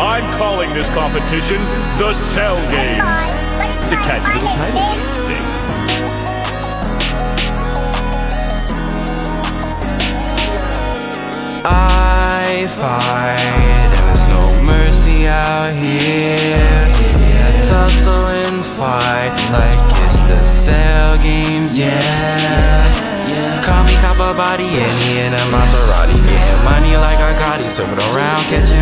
I'm calling this competition the Cell Games. It's a catchy little title. I fight, and there's no mercy out here. Tussle and fight like it's the cell games, yeah. Call me copper body, in a Maserati. Getting money like I got it, serving around, catching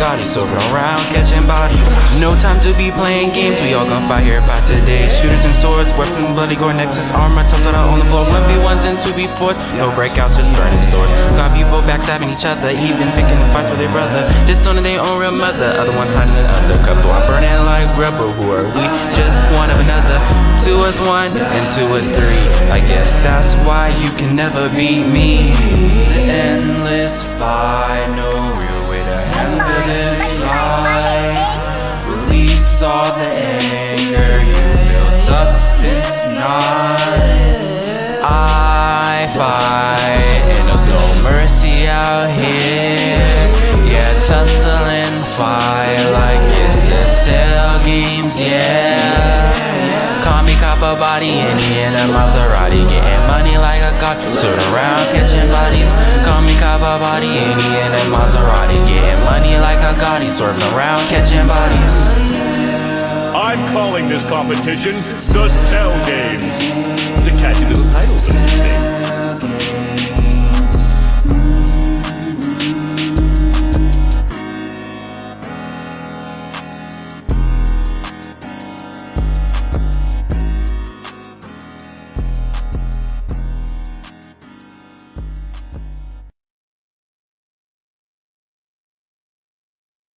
money like I got it, serving around, catching bodies. No time to be playing games, we all gon' fight here by today. Shooters and swords, weapons, bloody gore, nexus, armor, tussle out on the floor. 1v1s and 2v4s, no breakouts, just burning swords. Got people backstabbing each other, even picking fights with their brother. Disowning their own real mother, other ones hiding in undercup. So I'm burning like rubber, who are we? Just one of another. Two is one, and two is three. I guess that's why you can never beat me. The endless fight, All the anger you built up since night. I fight, and there's no mercy out here. Yeah, tussle and fight like it's the cell games, yeah. Call me copper body, in a Maserati. Getting money like a cop, turn around catching bodies. Call me copper body, in a Maserati. Getting money like a Gotti, swerving around catching bodies. I'm calling this competition the Cell Games. Little title.